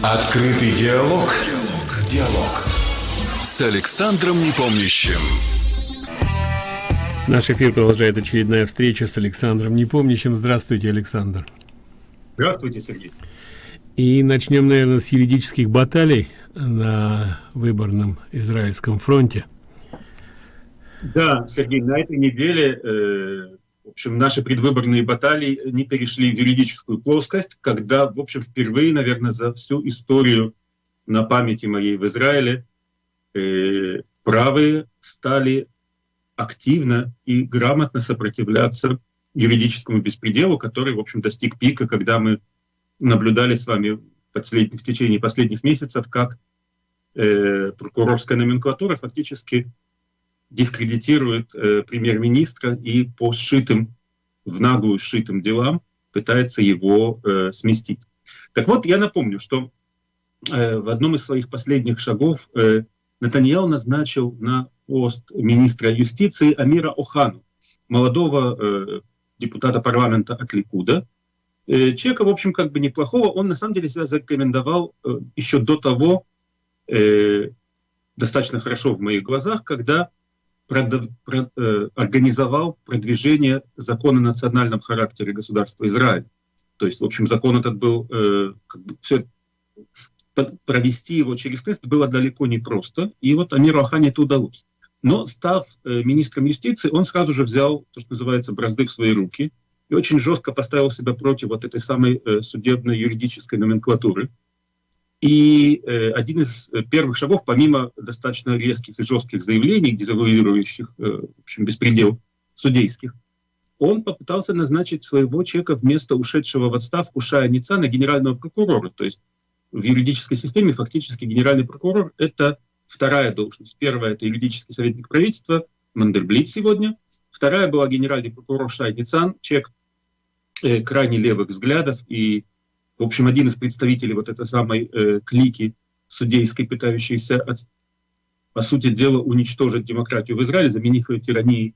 Открытый диалог. Диалог. Диалог. С Александром Непомнящим. Наш эфир продолжает очередная встреча с Александром Непомнящим. Здравствуйте, Александр. Здравствуйте, Сергей. И начнем, наверное, с юридических баталий на выборном израильском фронте. Да, Сергей, на этой неделе, э, в общем, наши предвыборные баталии не перешли в юридическую плоскость, когда, в общем, впервые, наверное, за всю историю на памяти моей в Израиле э, правые стали активно и грамотно сопротивляться юридическому беспределу, который, в общем, достиг пика, когда мы наблюдали с вами в течение последних месяцев, как э, прокурорская номенклатура фактически дискредитирует э, премьер-министра и по сшитым, в наглую сшитым делам пытается его э, сместить. Так вот, я напомню, что э, в одном из своих последних шагов э, Натаньял назначил на пост министра юстиции Амира Охану, молодого э, депутата парламента от Ликуда. Э, человека, в общем, как бы неплохого. Он на самом деле себя зарекомендовал э, еще до того, э, достаточно хорошо в моих глазах, когда продав, про, э, организовал продвижение закона о национальном характере государства Израиль. То есть, в общем, закон этот был, э, как бы, все, провести его через тест было далеко не просто, и вот Амиру Ахане это удалось. Но став э, министром юстиции, он сразу же взял то, что называется, бразды в свои руки и очень жестко поставил себя против вот этой самой э, судебной юридической номенклатуры. И э, один из э, первых шагов, помимо достаточно резких и жестких заявлений, дезавуирующих э, в общем, беспредел судейских, он попытался назначить своего человека вместо ушедшего в отставку Шая Ницана генерального прокурора. То есть в юридической системе фактически генеральный прокурор — это вторая должность. Первая — это юридический советник правительства, Мандерблит сегодня. Вторая была генеральный прокурор Шай Ницан, человек э, крайне левых взглядов и в общем, один из представителей вот этой самой э, клики судейской, пытающейся, от, по сути дела, уничтожить демократию в Израиле, заменив ее тиранией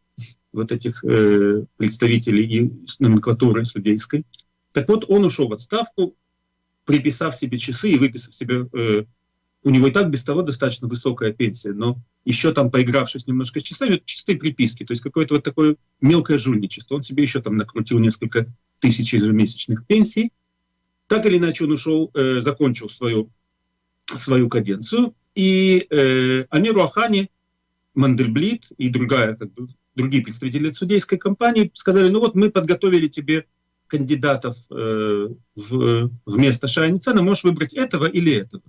вот этих э, представителей и номенклатуры судейской. Так вот, он ушел в отставку, приписав себе часы и выписав себе... Э, у него и так без того достаточно высокая пенсия, но еще там поигравшись немножко с часами, чистые приписки, то есть какое-то вот такое мелкое жульничество. Он себе еще там накрутил несколько тысяч ежемесячных пенсий, так или иначе он ушел, э, закончил свою, свою каденцию, и э, Амиру Ахани, Мандельблит и другая, как бы, другие представители судейской компании сказали, ну вот мы подготовили тебе кандидатов э, в, вместо Шайницена, можешь выбрать этого или этого.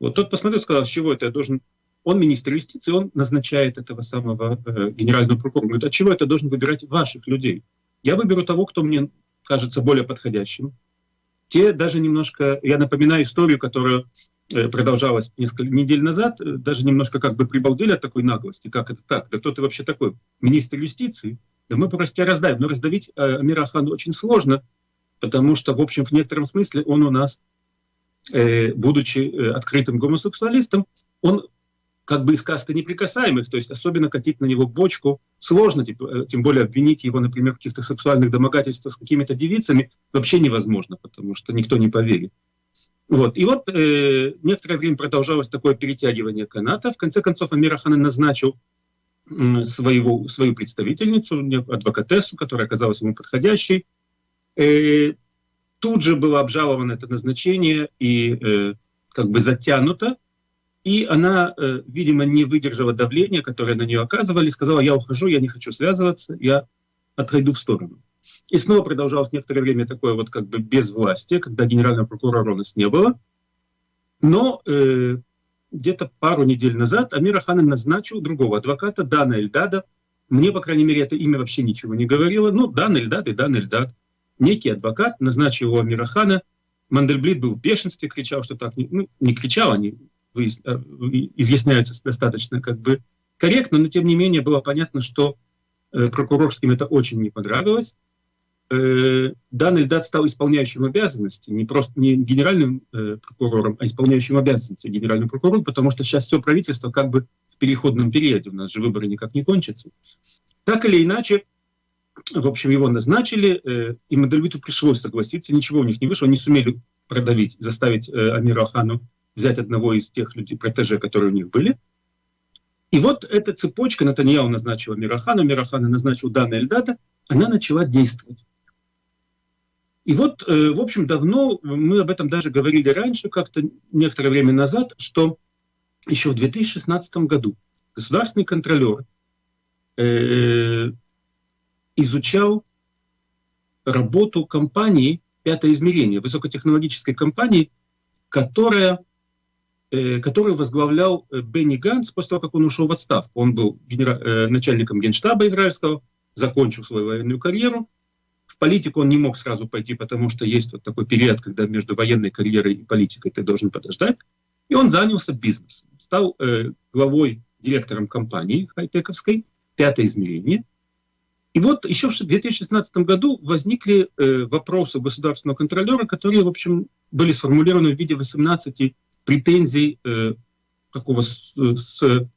Вот тот посмотрел, сказал, с чего это я должен... Он министр юстиции, он назначает этого самого э, генерального прокурора. Говорит, от чего это должен выбирать ваших людей? Я выберу того, кто мне кажется более подходящим, те даже немножко, я напоминаю историю, которая э, продолжалась несколько недель назад, э, даже немножко как бы прибалдели от такой наглости, как это так, да кто ты вообще такой, министр юстиции, да мы просто тебя раздавим. Но раздавить э, Амира Хану очень сложно, потому что, в общем, в некотором смысле он у нас, э, будучи открытым гомосексуалистом, он как бы из касты неприкасаемых, то есть особенно катить на него бочку сложно, типа, тем более обвинить его, например, в каких-то сексуальных домогательствах с какими-то девицами вообще невозможно, потому что никто не поверит. Вот. И вот э, некоторое время продолжалось такое перетягивание каната. В конце концов, Амир Ахан назначил э, своего, свою представительницу, адвокатессу, которая оказалась ему подходящей. Э, тут же было обжаловано это назначение и э, как бы затянуто. И она, э, видимо, не выдержала давления, которое на нее оказывали, сказала, я ухожу, я не хочу связываться, я отойду в сторону. И снова продолжалось некоторое время такое вот как бы безвластие, когда генерального прокурора у нас не было. Но э, где-то пару недель назад Амир Аханин назначил другого адвоката, Дана Эльдада. Мне, по крайней мере, это имя вообще ничего не говорило. Ну, Дан Эльдад и Дан Эльдад. Некий адвокат назначил его Амира Хана. Мандельблит был в бешенстве, кричал, что так... Не, ну, не кричал, они изъясняются достаточно как бы корректно, но тем не менее было понятно, что э, прокурорским это очень не понравилось. Э, Дан Эльдат стал исполняющим обязанности, не просто не генеральным э, прокурором, а исполняющим обязанности генерального прокурора, потому что сейчас все правительство как бы в переходном периоде, у нас же выборы никак не кончатся. Так или иначе, в общем, его назначили, э, и Мандельбиту пришлось согласиться, ничего у них не вышло, они сумели продавить, заставить э, Амиру Ахану взять одного из тех людей, протеже, которые у них были. И вот эта цепочка, Натаньяу назначил Амира Ахана, Амир Ахана назначил Дана Эльдата, она начала действовать. И вот, э, в общем, давно, мы об этом даже говорили раньше, как-то некоторое время назад, что еще в 2016 году государственный контролер э, изучал работу компании «Пятое измерение», высокотехнологической компании, которая, э, которую возглавлял э, Бенни Ганс после того, как он ушел в отставку. Он был генера... э, начальником генштаба израильского, закончил свою военную карьеру. В политику он не мог сразу пойти, потому что есть вот такой период, когда между военной карьерой и политикой ты должен подождать. И он занялся бизнесом, стал главой, директором компании хай-тековской «Пятое измерение», и вот еще в 2016 году возникли вопросы государственного контролера, которые, в общем, были сформулированы в виде 18 претензий э, такого с, с,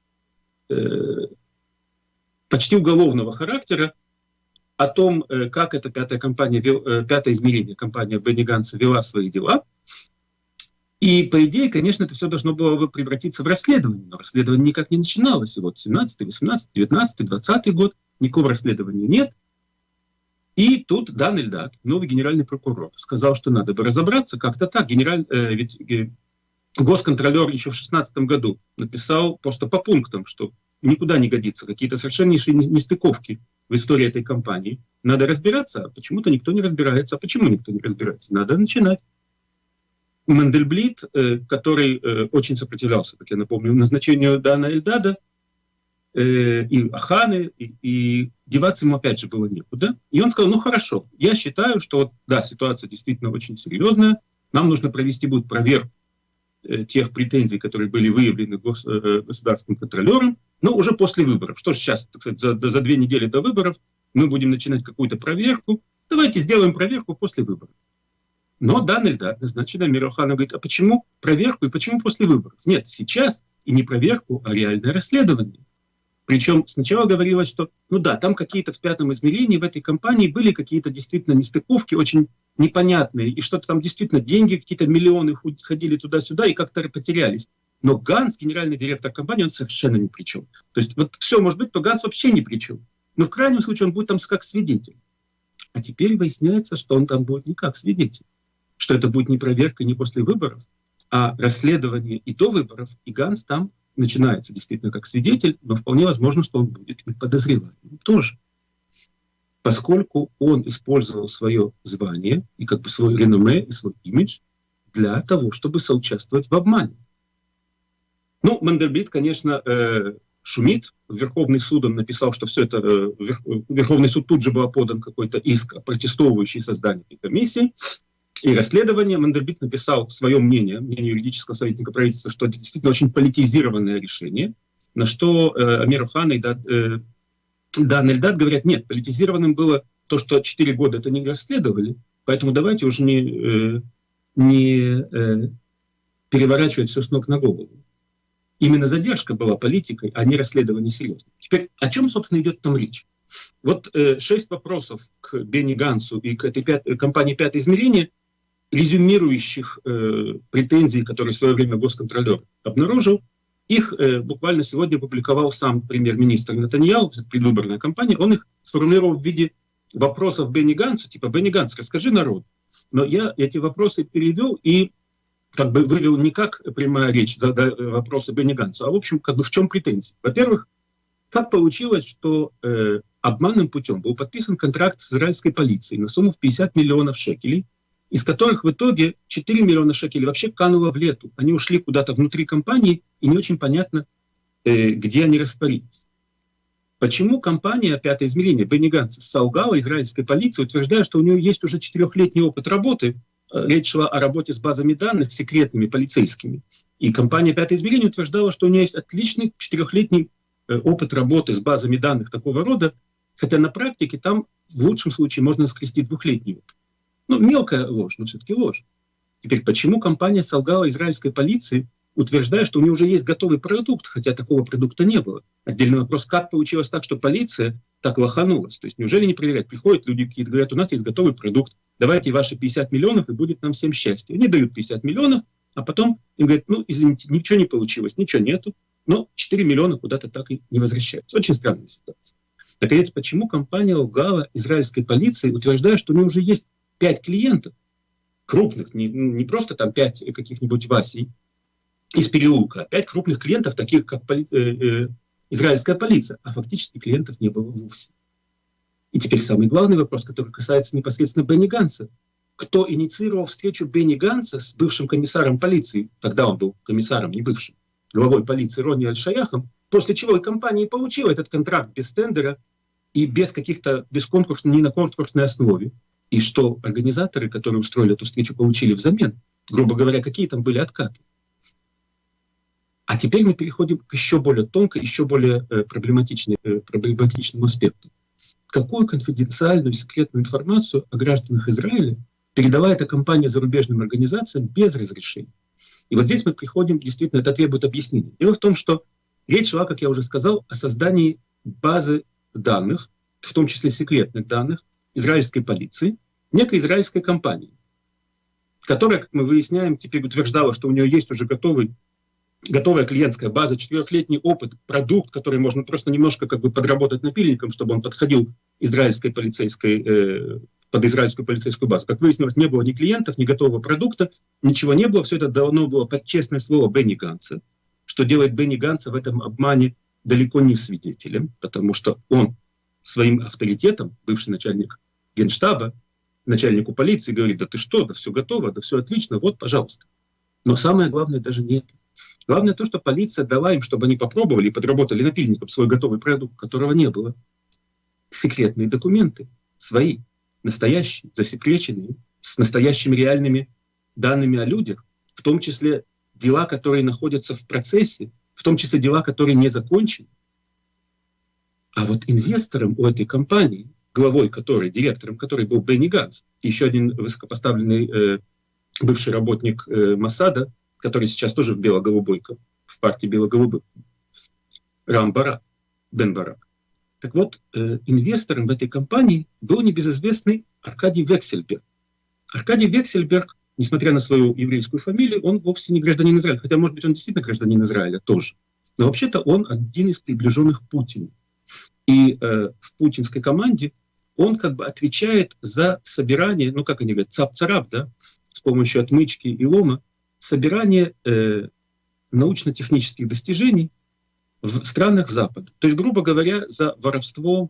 э, почти уголовного характера о том, э, как эта пятая компания, вел, э, пятое измерение, компания Бенни вела свои дела. И, по идее, конечно, это все должно было бы превратиться в расследование, но расследование никак не начиналось. И вот 17, 18, 19, 20 год никакого расследования нет. И тут Дан Эльдат, новый генеральный прокурор, сказал, что надо бы разобраться как-то так. Генераль, э, ведь э, госконтролер еще в 2016 году написал просто по пунктам, что никуда не годится, какие-то совершеннейшие нестыковки в истории этой компании. Надо разбираться, а почему-то никто не разбирается. А почему никто не разбирается? Надо начинать. Мендельблит, э, который э, очень сопротивлялся, как я напомню, назначению Дана Эльдада, э, и Аханы, и, и деваться ему опять же было некуда. И он сказал, ну хорошо, я считаю, что да, ситуация действительно очень серьезная, нам нужно провести будет проверку тех претензий, которые были выявлены гос, государственным контролером, но уже после выборов. Что же сейчас, так сказать, за, за две недели до выборов мы будем начинать какую-то проверку. Давайте сделаем проверку после выборов. Но Дан Эльдар назначен Амир Охана говорит, а почему проверку и почему после выборов? Нет, сейчас и не проверку, а реальное расследование. Причем сначала говорилось, что, ну да, там какие-то в пятом измерении в этой компании были какие-то действительно нестыковки, очень непонятные, и что-то там действительно деньги, какие-то миллионы ходили туда-сюда и как-то потерялись. Но Ганс, генеральный директор компании, он совершенно ни при чем. То есть вот все может быть, то Ганс вообще ни при чем. Но в крайнем случае он будет там как свидетель. А теперь выясняется, что он там будет не как свидетель что это будет не проверка не после выборов, а расследование и до выборов, и Ганс там начинается действительно как свидетель, но вполне возможно, что он будет и подозреваемым тоже. Поскольку он использовал свое звание и как бы свой реноме и свой имидж для того, чтобы соучаствовать в обмане. Ну, Мандельбит, конечно, э, шумит. Верховный суд он написал, что все это... Э, Верховный суд тут же был подан какой-то иск, протестовывающий создание этой комиссии и расследование. Мандельбит написал свое мнение, мнение юридического советника правительства, что это действительно очень политизированное решение, на что э, Амир Хан и Дад, э, Дан Эльдад говорят, нет, политизированным было то, что 4 года это не расследовали, поэтому давайте уже не, э, не э, переворачивать все с ног на голову. Именно задержка была политикой, а не расследование серьезно. Теперь о чем, собственно, идет там речь? Вот э, шесть вопросов к Бенни Гансу и к этой пят... компании «Пятое измерение», резюмирующих э, претензий, которые в свое время госконтролер обнаружил, их э, буквально сегодня опубликовал сам премьер-министр Натаньял, предвыборная кампания, он их сформулировал в виде вопросов Бенни Гансу, типа «Бенни Ганс, расскажи народ». Но я эти вопросы перевел и как бы вывел не как прямая речь, да, да, вопросы Бенни Гансу, а в общем, как бы в чем претензии. Во-первых, как получилось, что э, обманным путем был подписан контракт с израильской полицией на сумму в 50 миллионов шекелей, из которых в итоге 4 миллиона шекелей вообще кануло в лету. Они ушли куда-то внутри компании, и не очень понятно, э, где они растворились. Почему компания «Пятое измерение» Бенни Ганс солгала израильской полиции, утверждая, что у нее есть уже четырехлетний опыт работы, э, речь шла о работе с базами данных секретными, полицейскими. И компания «Пятое измерение» утверждала, что у нее есть отличный четырехлетний э, опыт работы с базами данных такого рода, хотя на практике там в лучшем случае можно скрестить двухлетний опыт. Ну, мелкая ложь, но все-таки ложь. Теперь, почему компания солгала израильской полиции, утверждая, что у него уже есть готовый продукт, хотя такого продукта не было. Отдельный вопрос, как получилось так, что полиция так лоханулась? То есть неужели не проверять? Приходят люди какие-то, говорят, у нас есть готовый продукт, давайте ваши 50 миллионов, и будет нам всем счастье. Они дают 50 миллионов, а потом им говорят, ну, извините, ничего не получилось, ничего нету, но 4 миллиона куда-то так и не возвращаются. Очень странная ситуация. Наконец, почему компания лгала израильской полиции, утверждая, что у нее уже есть 5 клиентов, крупных, не, не просто там 5 каких-нибудь Васей из переулка, а 5 крупных клиентов, таких как поли, э, э, израильская полиция, а фактически клиентов не было вовсе. И теперь самый главный вопрос, который касается непосредственно Бенни Ганса кто инициировал встречу Бенни Ганса с бывшим комиссаром полиции, тогда он был комиссаром, не бывшим, главой полиции Ронни Аль-Шаяхом, после чего и компания получила этот контракт без тендера и без каких-то, без конкурсной, не на конкурсной основе. И что организаторы, которые устроили эту встречу, получили взамен. Грубо говоря, какие там были откаты. А теперь мы переходим к еще более тонкой, еще более э, э, проблематичному аспекту. Какую конфиденциальную секретную информацию о гражданах Израиля передала эта компания зарубежным организациям без разрешения. И вот здесь мы приходим, действительно, это требует объяснения. Дело в том, что речь шла, как я уже сказал, о создании базы данных, в том числе секретных данных, израильской полиции, некой израильской компании, которая, как мы выясняем, теперь утверждала, что у нее есть уже готовый, готовая клиентская база, четырехлетний опыт, продукт, который можно просто немножко как бы подработать напильником, чтобы он подходил израильской полицейской э, под израильскую полицейскую базу. Как выяснилось, не было ни клиентов, ни готового продукта, ничего не было. Все это давно было под честное слово Бенни Ганса. Что делает Бенни Ганса в этом обмане далеко не свидетелем, потому что он своим авторитетом, бывший начальник генштаба, начальнику полиции говорит, да ты что, да все готово, да все отлично, вот, пожалуйста. Но самое главное даже не это. Главное то, что полиция дала им, чтобы они попробовали и подработали напильником свой готовый продукт, которого не было. Секретные документы свои, настоящие, засекреченные, с настоящими реальными данными о людях, в том числе дела, которые находятся в процессе, в том числе дела, которые не закончены. А вот инвестором у этой компании, главой которой, директором которой был Бенни Ганс, еще один высокопоставленный э, бывший работник э, Масада, который сейчас тоже в бело-голубой, в партии бело-голубых, Рам Барак, Бен Барак. Так вот, э, инвестором в этой компании был небезызвестный Аркадий Вексельберг. Аркадий Вексельберг, несмотря на свою еврейскую фамилию, он вовсе не гражданин Израиля. Хотя, может быть, он действительно гражданин Израиля тоже. Но вообще-то он один из приближенных Путину. И э, в путинской команде он как бы отвечает за собирание, ну как они говорят, цап-царап, да, с помощью отмычки и лома, собирание э, научно-технических достижений в странах Запада. То есть, грубо говоря, за воровство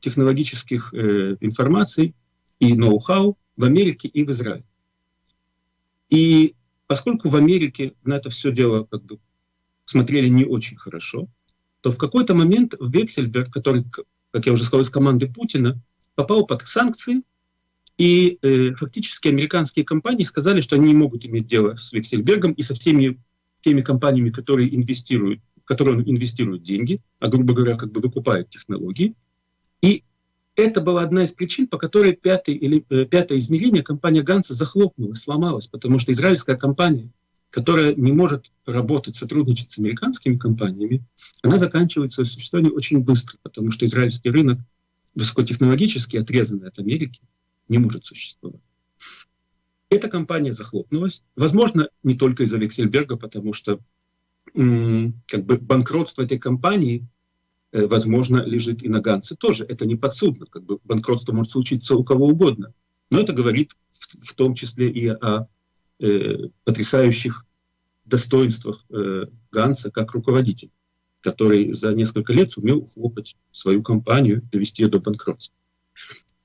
технологических э, информаций и ноу-хау в Америке и в Израиле. И поскольку в Америке на это все дело как бы смотрели не очень хорошо, то в какой-то момент Вексельберг, который, как я уже сказал, из команды Путина, попал под санкции, и э, фактически американские компании сказали, что они не могут иметь дело с Вексельбергом и со всеми теми компаниями, которые инвестируют он инвестирует деньги, а, грубо говоря, как бы выкупает технологии. И это была одна из причин, по которой пятый, или, э, пятое измерение компания Ганса захлопнулась, сломалась, потому что израильская компания, которая не может работать, сотрудничать с американскими компаниями, она заканчивает свое существование очень быстро, потому что израильский рынок высокотехнологически отрезанный от Америки не может существовать. Эта компания захлопнулась, возможно, не только из-за Вексельберга, потому что как бы банкротство этой компании, э, возможно, лежит и на Ганце тоже. Это не подсудно, как бы банкротство может случиться у кого угодно. Но это говорит в, в том числе и о э, потрясающих достоинствах э, Ганса как руководителя, который за несколько лет сумел ухлопать свою компанию, довести ее до банкротства.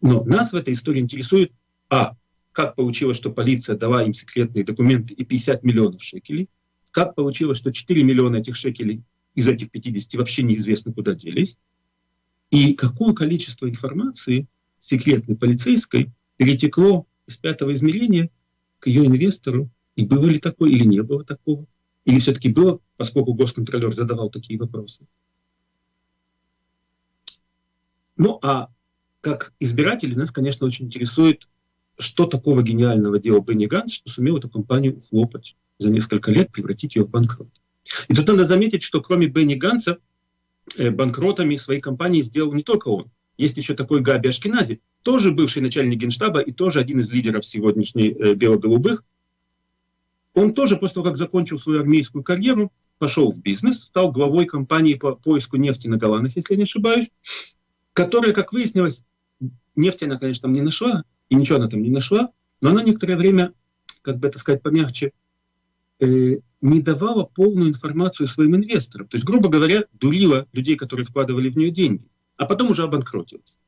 Но нас в этой истории интересует, а, как получилось, что полиция дала им секретные документы и 50 миллионов шекелей, как получилось, что 4 миллиона этих шекелей из этих 50 вообще неизвестно куда делись? И какое количество информации секретной полицейской перетекло из пятого измерения к ее инвестору? И было ли такое, или не было такого? Или все-таки было, поскольку госконтролер задавал такие вопросы? Ну, а как избиратели нас, конечно, очень интересует, что такого гениального делал Бенни Ганс, что сумел эту компанию ухлопать за несколько лет превратить ее в банкрот. И тут надо заметить, что кроме Бенни Ганса, э, банкротами своей компании сделал не только он. Есть еще такой Габи Ашкинази, тоже бывший начальник генштаба и тоже один из лидеров сегодняшней э, бело-голубых. Он тоже после того, как закончил свою армейскую карьеру, пошел в бизнес, стал главой компании по поиску нефти на Голландах, если я не ошибаюсь, которая, как выяснилось, нефти она, конечно, там не нашла, и ничего она там не нашла, но она некоторое время, как бы это сказать помягче, э, не давала полную информацию своим инвесторам. То есть, грубо говоря, дурила людей, которые вкладывали в нее деньги, а потом уже обанкротилась.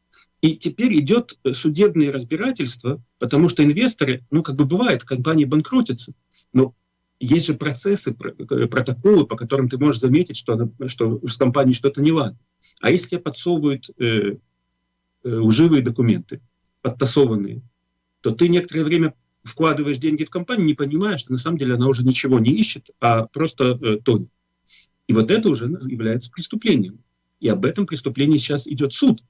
И теперь идет судебное разбирательство, потому что инвесторы, ну, как бы бывает, компании банкротятся, но есть же процессы, протоколы, по которым ты можешь заметить, что, она, что с компанией что-то не ладно. А если тебе подсовывают э, э, лживые документы, подтасованные, то ты некоторое время вкладываешь деньги в компанию, не понимая, что на самом деле она уже ничего не ищет, а просто э, тонет. И вот это уже является преступлением. И об этом преступлении сейчас идет суд.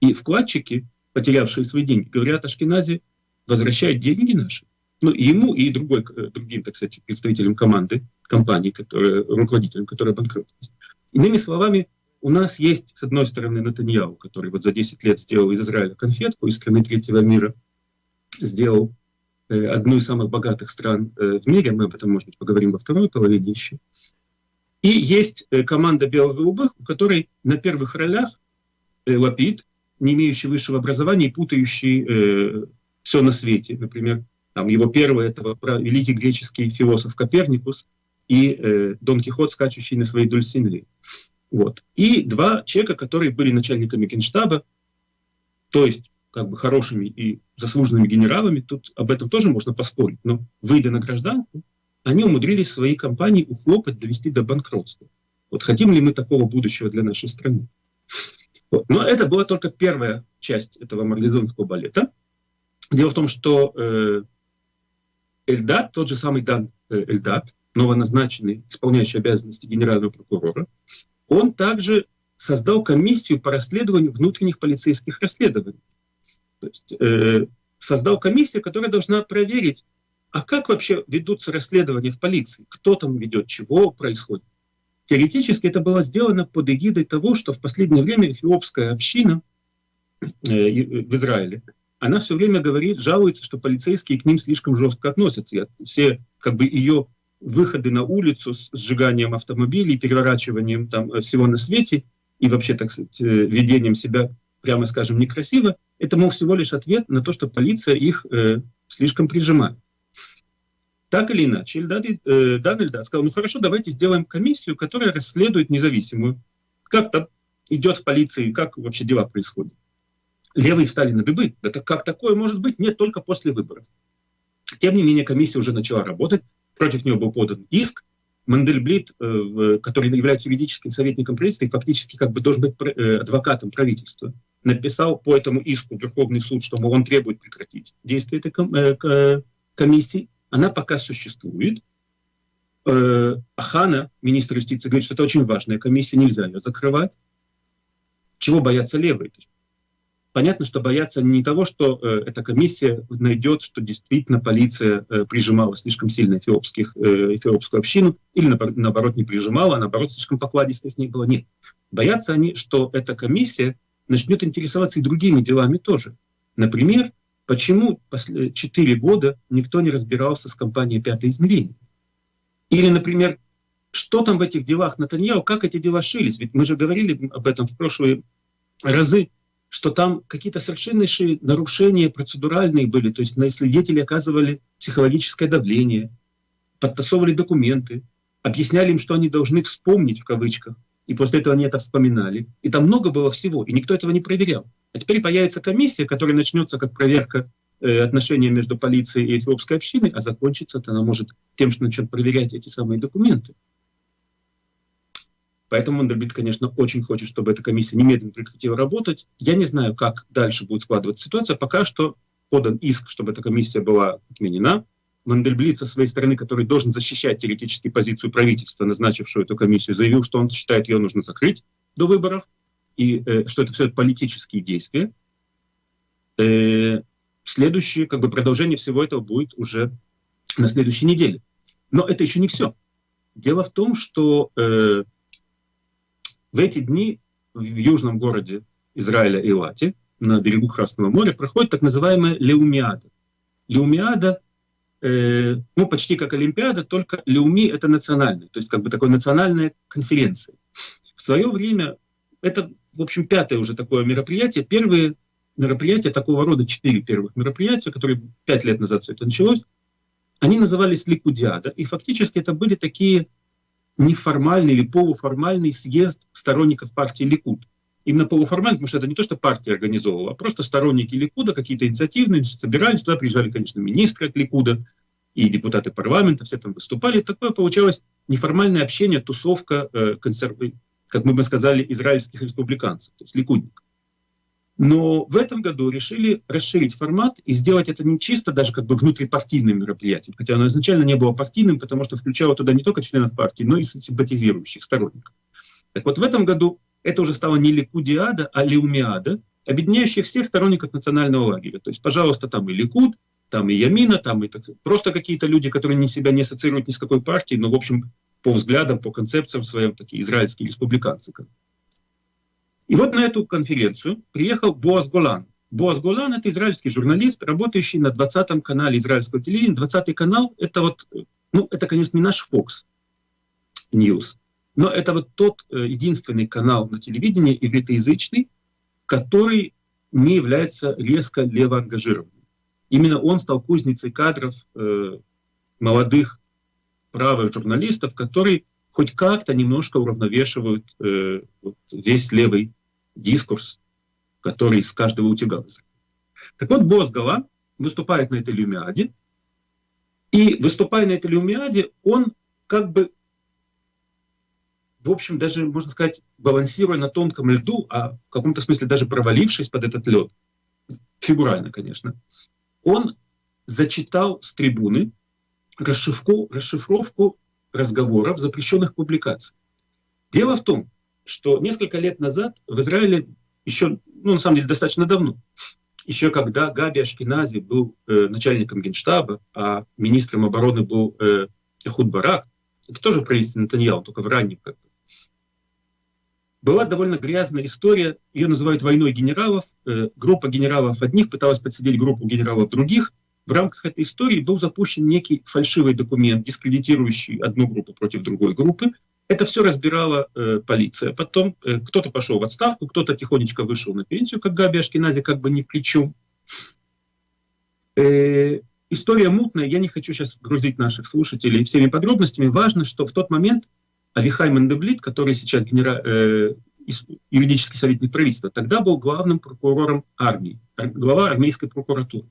И вкладчики, потерявшие свои деньги, говорят Ашкеназе, возвращают деньги наши. Ну, и ему, и другой, э, другим, так сказать, представителям команды, компании, которые, руководителям, которые банкротились. Иными словами, у нас есть, с одной стороны, Натаньяу, который вот за 10 лет сделал из Израиля конфетку, из страны третьего мира, сделал э, одну из самых богатых стран э, в мире, мы об этом, может быть, поговорим во второй половине еще. И есть э, команда бело-голубых, у которой на первых ролях э, Лапид, не имеющий высшего образования и путающий э, все на свете. Например, там его первый это великий греческий философ Коперникус и э, Дон Кихот, скачущий на своей Дульсинеи. Вот. И два человека, которые были начальниками генштаба, то есть как бы хорошими и заслуженными генералами, тут об этом тоже можно поспорить, но выйдя на гражданку, они умудрились свои компании ухлопать, довести до банкротства. Вот хотим ли мы такого будущего для нашей страны? Вот. Но это была только первая часть этого марлезонского балета. Дело в том, что э, Эльдат, тот же самый Дан э, Эльдат, новоназначенный, исполняющий обязанности генерального прокурора, он также создал комиссию по расследованию внутренних полицейских расследований. То есть э, создал комиссию, которая должна проверить, а как вообще ведутся расследования в полиции, кто там ведет, чего происходит. Теоретически это было сделано под эгидой того, что в последнее время эфиопская община э, в Израиле, она все время говорит, жалуется, что полицейские к ним слишком жестко относятся. И все как бы ее выходы на улицу с сжиганием автомобилей, переворачиванием там э, всего на свете и вообще, так сказать, э, ведением себя, прямо скажем, некрасиво, это, мол, всего лишь ответ на то, что полиция их э, слишком прижимает. Так или иначе, Эльдад, э, Дан Эльдад сказал, ну хорошо, давайте сделаем комиссию, которая расследует независимую. Как там идет в полиции, как вообще дела происходят. Левые стали на дыбы. Это как такое может быть? Нет, только после выборов. Тем не менее, комиссия уже начала работать. Против нее был подан иск. Мандельблит, э, который является юридическим советником правительства и фактически как бы должен быть э, адвокатом правительства, написал по этому иску в Верховный суд, что мол, он требует прекратить действие этой э, комиссии она пока существует. Э, Ахана, министр юстиции, говорит, что это очень важная комиссия, нельзя ее закрывать. Чего боятся левые? понятно, что боятся не того, что э, эта комиссия найдет, что действительно полиция э, прижимала слишком сильно эфиопских, э, эфиопскую общину, или наоборот не прижимала, а наоборот слишком покладисто с ней было. Нет. Боятся они, что эта комиссия начнет интересоваться и другими делами тоже. Например, Почему четыре года никто не разбирался с компанией «Пятое измерение»? Или, например, что там в этих делах Натаньяу, как эти дела шились? Ведь мы же говорили об этом в прошлые разы, что там какие-то совершеннейшие нарушения процедуральные были, то есть на свидетелей оказывали психологическое давление, подтасовывали документы, объясняли им, что они должны вспомнить в кавычках, и после этого они это вспоминали. И там много было всего, и никто этого не проверял. А теперь появится комиссия, которая начнется как проверка э, отношения между полицией и эфиопской общиной, а закончится она может тем, что начнет проверять эти самые документы. Поэтому Мандербит, конечно, очень хочет, чтобы эта комиссия немедленно прекратила работать. Я не знаю, как дальше будет складываться ситуация. Пока что подан иск, чтобы эта комиссия была отменена. Мандельблит со своей стороны, который должен защищать теоретически позицию правительства, назначившего эту комиссию, заявил, что он считает, ее нужно закрыть до выборов и э, что это все политические действия. Э, следующее, как бы продолжение всего этого будет уже на следующей неделе. Но это еще не все. Дело в том, что э, в эти дни в южном городе Израиля Илати, на берегу Красного моря, проходит так называемая Леумиада. Леумиада, э, ну, почти как Олимпиада, только Леуми — это национальная, то есть как бы такая национальная конференция. В свое время это, в общем, пятое уже такое мероприятие. Первые мероприятия такого рода, четыре первых мероприятия, которые пять лет назад все это началось, они назывались Ликудиада, и фактически это были такие неформальный или полуформальный съезд сторонников партии Ликуд. Именно полуформальный, потому что это не то, что партия организовывала, а просто сторонники Ликуда, какие-то инициативные, собирались, туда приезжали, конечно, министры от Ликуда и депутаты парламента, все там выступали. Такое получалось неформальное общение, тусовка, э, консерв... как мы бы сказали, израильских республиканцев, то есть ликудников. Но в этом году решили расширить формат и сделать это не чисто даже как бы внутрипартийным мероприятием, хотя оно изначально не было партийным, потому что включало туда не только членов партии, но и симпатизирующих сторонников. Так вот в этом году это уже стало не Ликудиада, а Леумиада, объединяющая всех сторонников национального лагеря. То есть, пожалуйста, там и Ликуд, там и Ямина, там и так, просто какие-то люди, которые не себя не ассоциируют ни с какой партией, но, в общем, по взглядам, по концепциям своим, такие израильские республиканцы. И вот на эту конференцию приехал Боаз Голан. Боаз Голан — это израильский журналист, работающий на 20-м канале израильского телевидения. 20-й канал — это вот, ну, это, конечно, не наш Fox News, но это вот тот э, единственный канал на телевидении ивритоязычный, который не является резко левоангажированным. Именно он стал кузницей кадров э, молодых правых журналистов, которые хоть как-то немножко уравновешивают э, вот весь левый дискурс, который из каждого утюга. Так вот, Босс Гала выступает на этой люмиаде, и выступая на этой люмиаде, он как бы, в общем, даже, можно сказать, балансируя на тонком льду, а в каком-то смысле даже провалившись под этот лед, фигурально, конечно, он зачитал с трибуны расшифровку, расшифровку разговоров, запрещенных публикаций. Дело в том, что несколько лет назад в Израиле, еще, ну, на самом деле, достаточно давно, еще когда Габи Ашкинази был э, начальником генштаба, а министром обороны был э, Эхуд Барак, это тоже в правительстве Натаньяу, только в раннем как. Была довольно грязная история, ее называют войной генералов. Э, группа генералов одних пыталась подсидеть группу генералов других – в рамках этой истории был запущен некий фальшивый документ, дискредитирующий одну группу против другой группы. Это все разбирала э, полиция. Потом э, кто-то пошел в отставку, кто-то тихонечко вышел на пенсию, как Габи Ашкинази, как бы ни к чем. Э, история мутная, я не хочу сейчас грузить наших слушателей всеми подробностями. Важно, что в тот момент Авихай Мандеблит, который сейчас генера... э, юридический советник правительства, тогда был главным прокурором армии, глава армейской прокуратуры.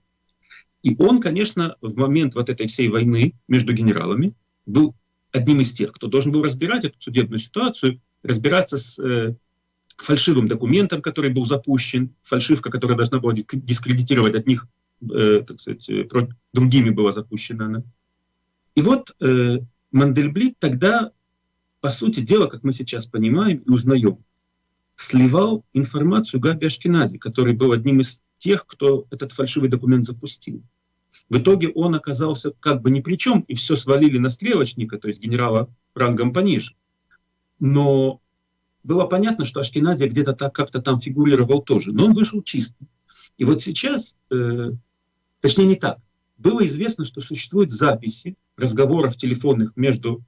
И он, конечно, в момент вот этой всей войны между генералами был одним из тех, кто должен был разбирать эту судебную ситуацию, разбираться с э, фальшивым документом, который был запущен, фальшивка, которая должна была дискредитировать от них, э, так сказать, э, другими была запущена она. И вот э, Мандельблит тогда, по сути дела, как мы сейчас понимаем и узнаем, сливал информацию Габи Ашкинази, который был одним из тех, кто этот фальшивый документ запустил. В итоге он оказался как бы ни при чем, и все свалили на стрелочника, то есть генерала рангом пониже. Но было понятно, что Ашкеназия где-то так как-то там фигурировал тоже, но он вышел чистым. И вот сейчас, э, точнее не так, было известно, что существуют записи разговоров телефонных между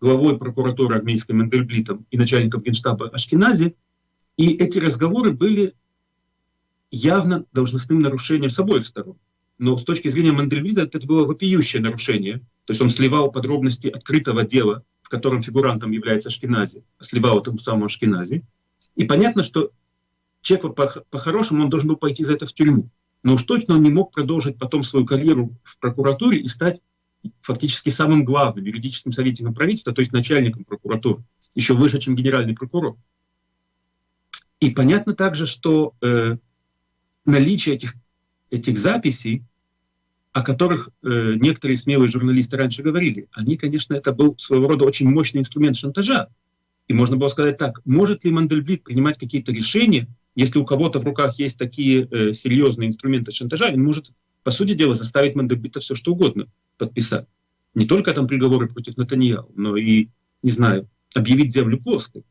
главой прокуратуры армейской Мендельблитом и начальником генштаба Ашкенази, и эти разговоры были явно должностным нарушением с обоих сторон. Но с точки зрения Мандельвиза это было вопиющее нарушение. То есть он сливал подробности открытого дела, в котором фигурантом является Ашкенази, сливал этому самому Ашкенази. И понятно, что человек по-хорошему он должен был пойти за это в тюрьму. Но уж точно он не мог продолжить потом свою карьеру в прокуратуре и стать фактически самым главным юридическим советником правительства, то есть начальником прокуратуры, еще выше, чем генеральный прокурор. И понятно также, что э, наличие этих, этих записей, о которых э, некоторые смелые журналисты раньше говорили, они, конечно, это был своего рода очень мощный инструмент шантажа. И можно было сказать так, может ли Мандельблит принимать какие-то решения, если у кого-то в руках есть такие э, серьезные инструменты шантажа, он может, по сути дела, заставить Мандельблита все что угодно подписать. не только там приговоры против Натаньяу, но и, не знаю, объявить землю плоской.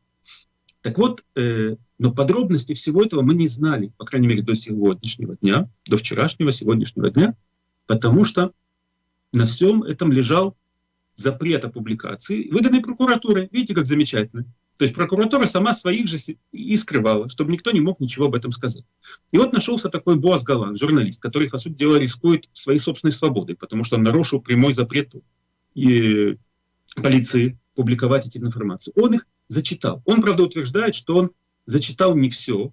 Так вот, э, но подробности всего этого мы не знали, по крайней мере, до сегодняшнего дня, до вчерашнего, сегодняшнего дня, потому что на всем этом лежал запрет о публикации, выданный прокуратурой. Видите, как замечательно. То есть прокуратура сама своих же и скрывала, чтобы никто не мог ничего об этом сказать. И вот нашелся такой Боас Галан, журналист, который, по сути дела, рискует своей собственной свободой, потому что он нарушил прямой запрет и полиции публиковать эти информации. Он их зачитал. Он, правда, утверждает, что он зачитал не все,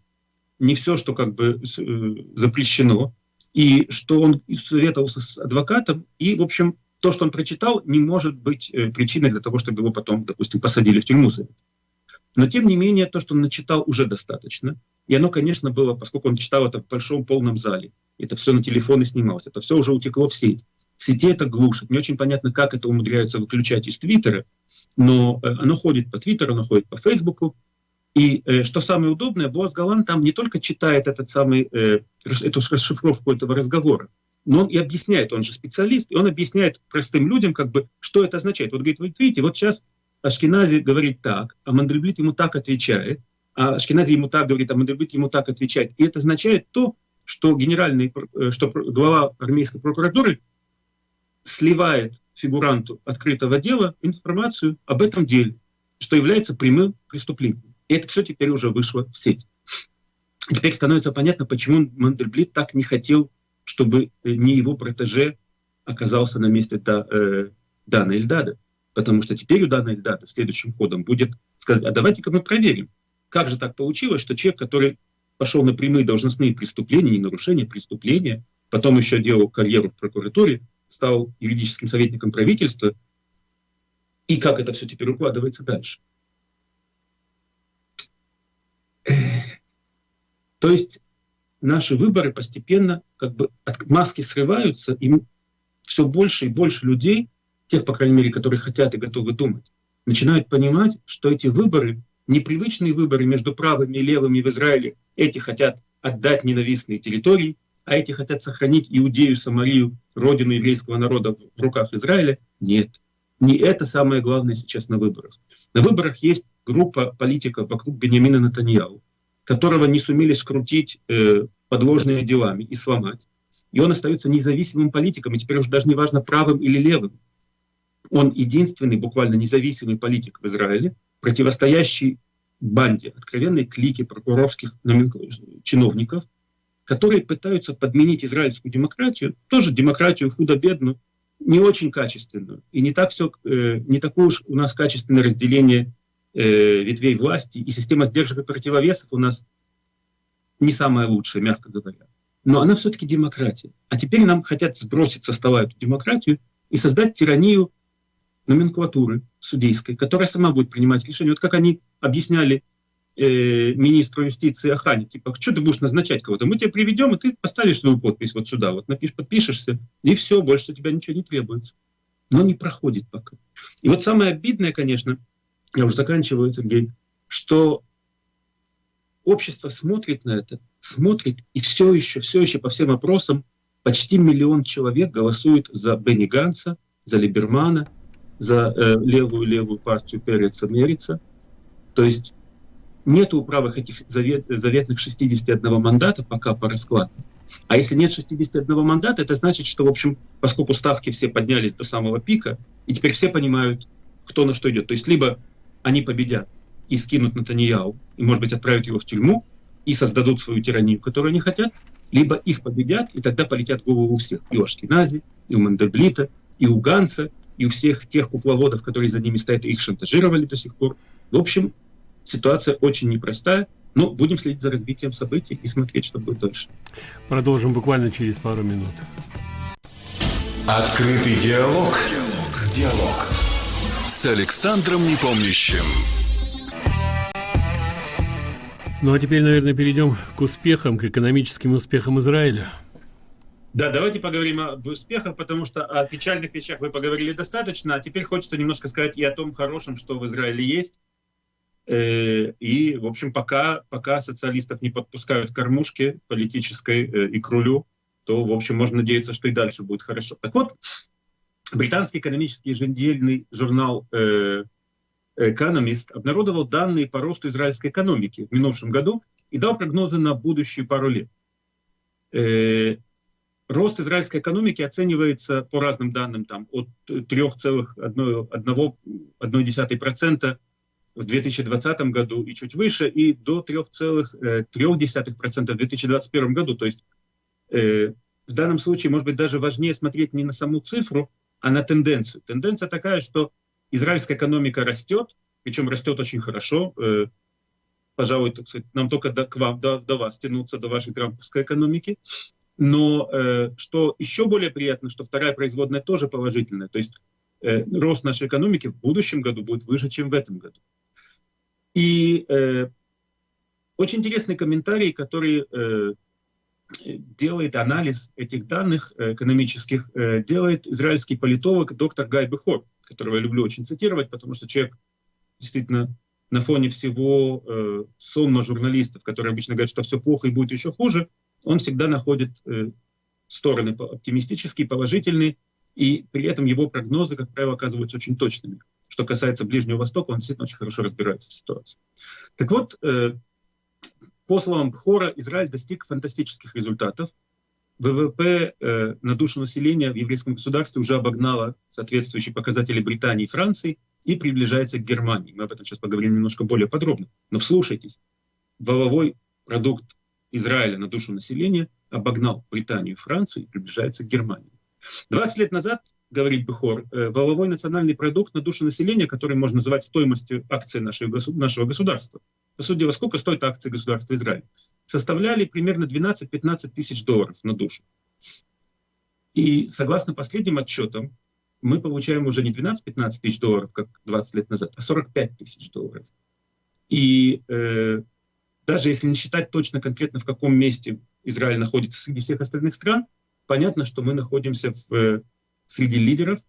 не все, что как бы э, запрещено, и что он советовался с адвокатом, и, в общем, то, что он прочитал, не может быть э, причиной для того, чтобы его потом, допустим, посадили в тюрьму за это. Но, тем не менее, то, что он начитал, уже достаточно. И оно, конечно, было, поскольку он читал это в большом полном зале, это все на телефоны снималось, это все уже утекло в сеть. В сети это глушит. Не очень понятно, как это умудряются выключать из Твиттера, но э, оно ходит по Твиттеру, оно ходит по Фейсбуку. И э, что самое удобное, Боас Галан там не только читает этот самый, э, эту расшифровку этого разговора, но он и объясняет, он же специалист, и он объясняет простым людям, как бы, что это означает. Вот говорит, вы видите, вот сейчас Ашкенази говорит так, а Мандельблит ему так отвечает, а Ашкенази ему так говорит, а Мандельблит ему так отвечает. И это означает то, что генеральный, э, что глава армейской прокуратуры сливает фигуранту открытого дела информацию об этом деле, что является прямым преступлением. И это все теперь уже вышло в сеть. теперь становится понятно, почему Мандельблит так не хотел, чтобы э, не его протеже оказался на месте да, э, Дана Эльдада. Потому что теперь у данной даты следующим ходом будет сказать, а давайте-ка мы проверим, как же так получилось, что человек, который пошел на прямые должностные преступления, не нарушения, преступления, потом еще делал карьеру в прокуратуре, стал юридическим советником правительства, и как это все теперь укладывается дальше. То есть наши выборы постепенно как бы от маски срываются, и все больше и больше людей тех, по крайней мере, которые хотят и готовы думать, начинают понимать, что эти выборы, непривычные выборы между правыми и левыми в Израиле, эти хотят отдать ненавистные территории, а эти хотят сохранить Иудею, Самарию, родину еврейского народа в руках Израиля. Нет, не это самое главное сейчас на выборах. На выборах есть группа политиков вокруг Бениамина Натаньяу, которого не сумели скрутить э, подложными делами и сломать. И он остается независимым политиком, и теперь уже даже не важно правым или левым. Он единственный буквально независимый политик в Израиле, противостоящий банде, откровенной клике прокурорских чиновников, которые пытаются подменить израильскую демократию, тоже демократию худо-бедную, не очень качественную. И не, так все, э, не такое уж у нас качественное разделение э, ветвей власти, и система сдержек и противовесов у нас не самая лучшая, мягко говоря. Но она все-таки демократия. А теперь нам хотят сбросить со стола эту демократию и создать тиранию номенклатуры судейской, которая сама будет принимать решения. Вот как они объясняли э, министру юстиции Ахане, типа, что ты будешь назначать кого-то? Мы тебя приведем, и ты поставишь свою подпись вот сюда, вот напишешь, подпишешься, и все, больше тебя ничего не требуется. Но не проходит пока. И вот самое обидное, конечно, я уже заканчиваю, Сергей, что общество смотрит на это, смотрит, и все еще, все еще по всем опросам почти миллион человек голосуют за Бенни Ганса, за Либермана, за э, левую-левую партию Переца Мерица. То есть нет у правых этих завет, заветных 61 мандата пока по раскладу. А если нет 61 мандата, это значит, что, в общем, поскольку ставки все поднялись до самого пика, и теперь все понимают, кто на что идет. То есть либо они победят и скинут Натаньяу, и, может быть, отправят его в тюрьму, и создадут свою тиранию, которую они хотят, либо их победят, и тогда полетят голову у всех. И у Ашкинази, и у Мандельблита, и у Ганса, и у всех тех кукловодов, которые за ними стоят, их шантажировали до сих пор. В общем, ситуация очень непростая, но будем следить за развитием событий и смотреть, что будет дальше. Продолжим буквально через пару минут. Открытый диалог. Диалог. Диалог. С Александром Непомнящим. Ну а теперь, наверное, перейдем к успехам, к экономическим успехам Израиля. Да, давайте поговорим об успехах, потому что о печальных вещах вы поговорили достаточно, а теперь хочется немножко сказать и о том хорошем, что в Израиле есть. Э, и, в общем, пока, пока социалистов не подпускают к кормушке политической э, и к рулю, то, в общем, можно надеяться, что и дальше будет хорошо. Так вот, британский экономический еженедельный журнал э, Economist обнародовал данные по росту израильской экономики в минувшем году и дал прогнозы на будущие пару лет. Э, рост израильской экономики оценивается по разным данным там, от 3,1% в 2020 году и чуть выше, и до 3,3% в 2021 году. То есть э, в данном случае, может быть, даже важнее смотреть не на саму цифру, а на тенденцию. Тенденция такая, что израильская экономика растет, причем растет очень хорошо. Э, пожалуй, так сказать, нам только до, к вам, до, до вас тянуться, до вашей трамповской экономики. Но э, что еще более приятно, что вторая производная тоже положительная. То есть э, рост нашей экономики в будущем году будет выше, чем в этом году. И э, очень интересный комментарий, который э, делает анализ этих данных э, экономических, э, делает израильский политолог доктор Гай Бехор, которого я люблю очень цитировать, потому что человек действительно на фоне всего э, сонма журналистов, которые обычно говорят, что все плохо и будет еще хуже, он всегда находит э, стороны оптимистические, положительные, и при этом его прогнозы, как правило, оказываются очень точными. Что касается Ближнего Востока, он действительно очень хорошо разбирается в ситуации. Так вот, э, по словам Бхора, Израиль достиг фантастических результатов. ВВП э, на душу населения в еврейском государстве уже обогнало соответствующие показатели Британии и Франции и приближается к Германии. Мы об этом сейчас поговорим немножко более подробно. Но вслушайтесь, валовой продукт Израиля на душу населения обогнал Британию и Францию и приближается к Германии. 20 лет назад, говорит Бухор, э, валовой национальный продукт на душу населения, который можно называть стоимостью акций нашего, нашего государства, по сути дела, сколько стоит акции государства Израиль, составляли примерно 12-15 тысяч долларов на душу. И согласно последним отчетам, мы получаем уже не 12-15 тысяч долларов, как 20 лет назад, а 45 тысяч долларов. И э, даже если не считать точно конкретно, в каком месте Израиль находится среди всех остальных стран, понятно, что мы находимся в, э, среди лидеров,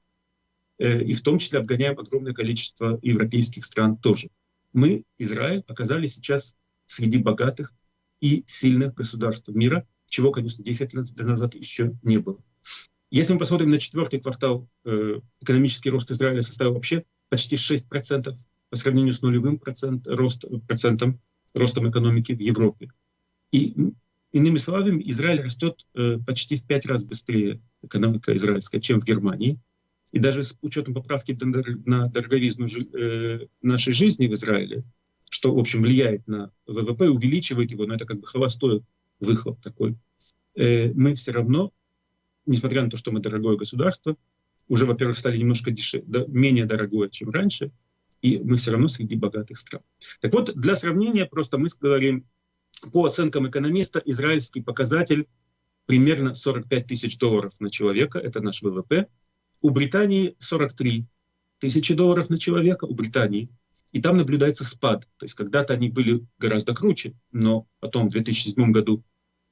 э, и в том числе обгоняем огромное количество европейских стран тоже. Мы, Израиль, оказались сейчас среди богатых и сильных государств мира, чего, конечно, 10 лет назад еще не было. Если мы посмотрим на четвертый квартал, э, экономический рост Израиля составил вообще почти 6% по сравнению с нулевым процент, рост, процентом ростом экономики в Европе. И иными словами, Израиль растет э, почти в пять раз быстрее, экономика израильская, чем в Германии. И даже с учетом поправки на дороговизну э, нашей жизни в Израиле, что, в общем, влияет на ВВП, увеличивает его, но это как бы холостой выхлоп такой, э, мы все равно, несмотря на то, что мы дорогое государство, уже, во-первых, стали немножко дешевле, да, менее дорогое, чем раньше, и мы все равно среди богатых стран. Так вот, для сравнения, просто мы говорим, по оценкам экономиста, израильский показатель примерно 45 тысяч долларов на человека, это наш ВВП. У Британии 43 тысячи долларов на человека, у Британии. И там наблюдается спад. То есть когда-то они были гораздо круче, но потом в 2007 году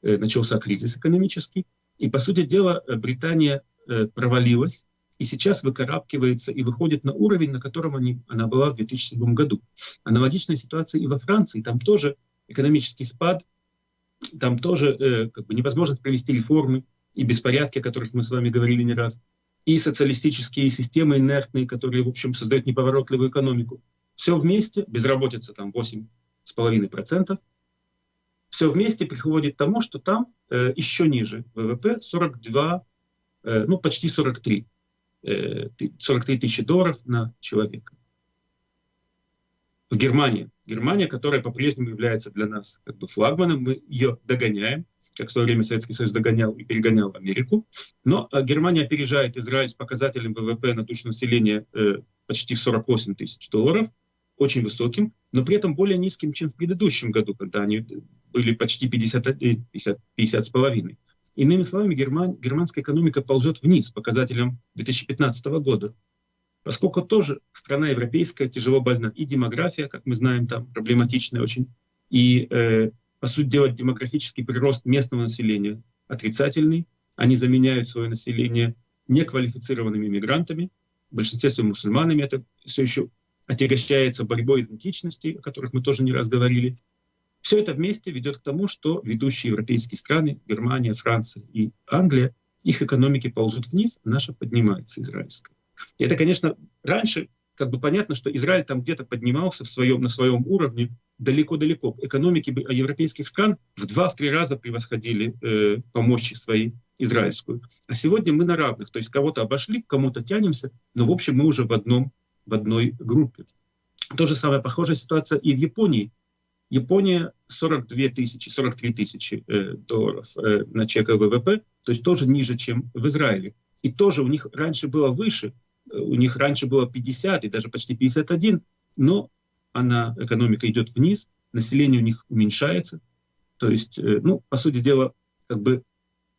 э, начался кризис экономический. И, по сути дела, Британия э, провалилась, и сейчас выкарабкивается и выходит на уровень, на котором они, она была в 2007 году. Аналогичная ситуация и во Франции. Там тоже экономический спад, там тоже э, как бы невозможность провести реформы и беспорядки, о которых мы с вами говорили не раз, и социалистические системы инертные, которые, в общем, создают неповоротливую экономику. Все вместе, безработица там 8,5%, все вместе приходит к тому, что там э, еще ниже ВВП 42, э, ну почти 43 43 э, тысячи долларов на человека. В Германии. Германия, которая по-прежнему является для нас как бы флагманом, мы ее догоняем, как в свое время Советский Союз догонял и перегонял Америку. Но а, Германия опережает Израиль с показателем ВВП на душу населения э, почти 48 тысяч долларов, очень высоким, но при этом более низким, чем в предыдущем году, когда они были почти 50, 50, 50 с половиной. Иными словами, герман, германская экономика ползет вниз показателям 2015 года, поскольку тоже страна европейская тяжело больна. И демография, как мы знаем, там проблематичная очень, и, э, по сути дела, демографический прирост местного населения отрицательный. Они заменяют свое население неквалифицированными мигрантами, в большинстве своем мусульманами. Это все еще отягощается борьбой идентичности, о которых мы тоже не раз говорили. Все это вместе ведет к тому, что ведущие европейские страны, Германия, Франция и Англия, их экономики ползут вниз, а наша поднимается, израильская. И это, конечно, раньше как бы понятно, что Израиль там где-то поднимался в своем, на своем уровне далеко-далеко. Экономики европейских стран в два-три раза превосходили э, по мощи своей израильскую. А сегодня мы на равных, то есть кого-то обошли, к кому-то тянемся, но в общем мы уже в, одном, в одной группе. То же самое, похожая ситуация и в Японии. Япония 42 тысячи, 43 тысячи э, долларов э, на человека ВВП, то есть тоже ниже, чем в Израиле. И тоже у них раньше было выше, у них раньше было 50 и даже почти 51, но она, экономика идет вниз, население у них уменьшается. То есть, э, ну, по сути дела, как бы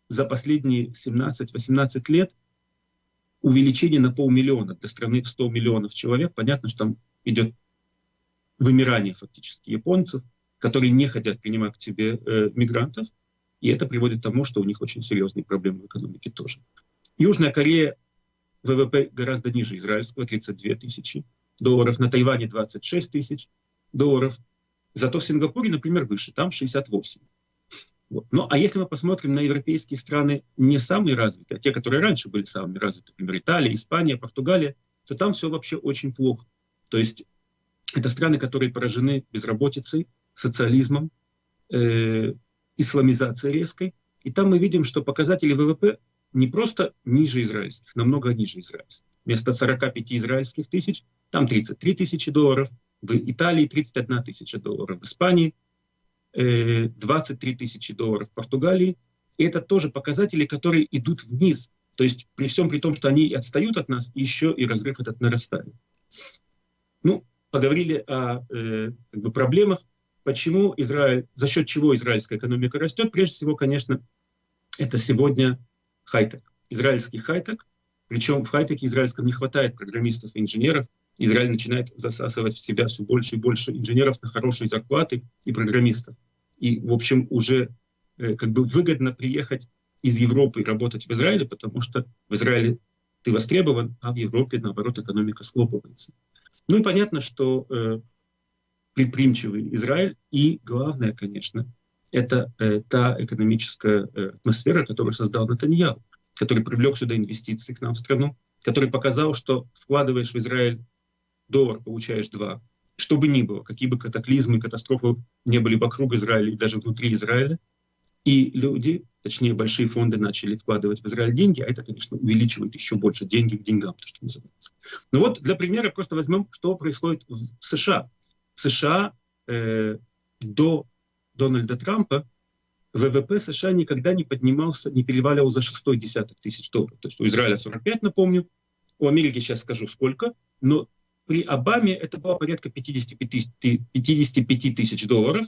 за последние 17-18 лет увеличение на полмиллиона для страны в 100 миллионов человек. Понятно, что там идет вымирание фактически японцев, которые не хотят принимать к себе э, мигрантов, и это приводит к тому, что у них очень серьезные проблемы в экономике тоже. Южная Корея ВВП гораздо ниже израильского, 32 тысячи долларов, на Тайване 26 тысяч долларов, зато в Сингапуре, например, выше, там 68. Вот. Ну, а если мы посмотрим на европейские страны не самые развитые, а те, которые раньше были самыми развитыми, например, Италия, Испания, Португалия, то там все вообще очень плохо. То есть это страны, которые поражены безработицей, социализмом, э, исламизацией резкой. И там мы видим, что показатели ВВП не просто ниже израильских, намного ниже израильских. Вместо 45 израильских тысяч, там 33 тысячи долларов, в Италии 31 тысяча долларов, в Испании 23 э, тысячи долларов, в Португалии. И это тоже показатели, которые идут вниз. То есть при всем при том, что они отстают от нас, еще и разрыв этот нарастает. Ну, поговорили о э, как бы проблемах, почему Израиль, за счет чего израильская экономика растет. Прежде всего, конечно, это сегодня хай-тек, израильский хай-тек. Причем в хай-теке израильском не хватает программистов и инженеров. Израиль начинает засасывать в себя все больше и больше инженеров на хорошие зарплаты и программистов. И, в общем, уже э, как бы выгодно приехать из Европы и работать в Израиле, потому что в Израиле ты востребован, а в Европе, наоборот, экономика схлопывается. Ну и понятно, что э, предприимчивый Израиль и, главное, конечно, это э, та экономическая э, атмосфера, которую создал Натаньяу, который привлек сюда инвестиции к нам в страну, который показал, что вкладываешь в Израиль доллар, получаешь два. Что бы ни было, какие бы катаклизмы, катастрофы не были вокруг Израиля и даже внутри Израиля, и люди, точнее большие фонды начали вкладывать в Израиль деньги, а это, конечно, увеличивает еще больше деньги к деньгам, то, что называется. Ну вот для примера просто возьмем, что происходит в США. В США э, до Дональда Трампа ВВП США никогда не поднимался, не переваливал за шестой десяток тысяч долларов. То есть у Израиля 45, напомню, у Америки сейчас скажу сколько, но при Обаме это было порядка 55, 55 тысяч долларов,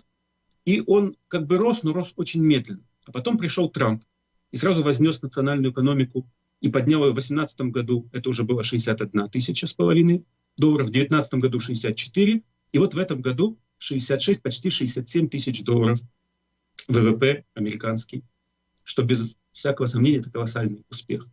и он как бы рос, но рос очень медленно. А потом пришел Трамп и сразу вознес национальную экономику и поднял ее в 2018 году, это уже было 61 тысяча с половиной долларов, в 2019 году 64, и вот в этом году 66, почти 67 тысяч долларов ВВП американский, что без всякого сомнения это колоссальный успех.